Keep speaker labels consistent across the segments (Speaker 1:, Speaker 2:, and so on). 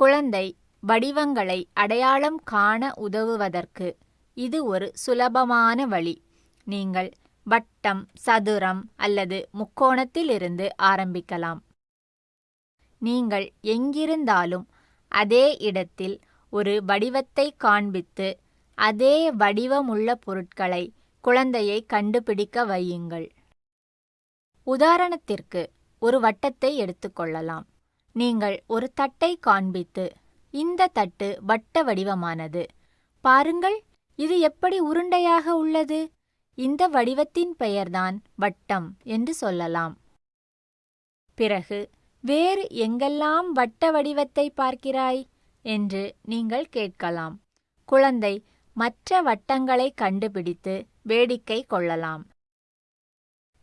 Speaker 1: குழந்தை வடிவங்களை அடையாளம் காண உதவுவதற்கு இது ஒரு சுலபமான வழி. நீங்கள் வட்டம் சதுரம் அல்லது முக்கோணத்திலிருந்து ஆரம்பிக்கலாம். நீங்கள் எங்கிருந்தாலும் அதே இடத்தில் ஒரு வடிவத்தை காண்பித்து அதே வடிவமுள்ள பொருட்களை குழந்தையை கண்டுபிடிக்க வையுங்கள். உதாரணத்திற்கு ஒரு வட்டத்தை எடுத்துக்கொள்ளலாம் நீங்கள் ஒரு தட்டை காண்பித்து இந்த தட்டு வட்ட வடிவமானது. பாருங்கள் இது எப்படி உருண்டையாக உள்ளது? இந்த வடிவத்தின் பெயர்தான் வட்டம் என்று சொல்லலாம். பிறகு வேறு எங்கெல்லாம் வட்ட வடிவத்தை பார்க்கிறாய்? என்று நீங்கள் கேட்கலாம். குழந்தை மற்ற வட்டங்களை கண்டுபிடித்து வேடிக்கை கொள்ளலாம்.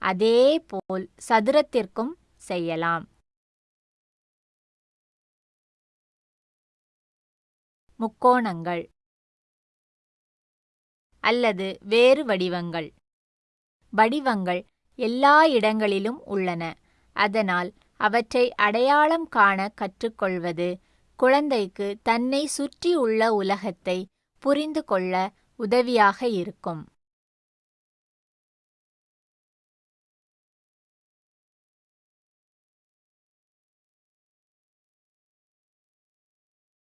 Speaker 1: அதே போல் சதுரத்திற்கும் செய்யலாம். முக்கோணங்கள் அல்லது வேறு வடிவங்கள். வடிவங்கள் எல்லா இடங்களிலும் உள்ளன. அதனால் அவற்றை அடையாளம் காண கற்றுக்கொள்வது குழந்தைக்கு தன்னை சுற்றியுள்ள உலகத்தை புரிந்து கொள்ள உதவியாக இருக்கும்.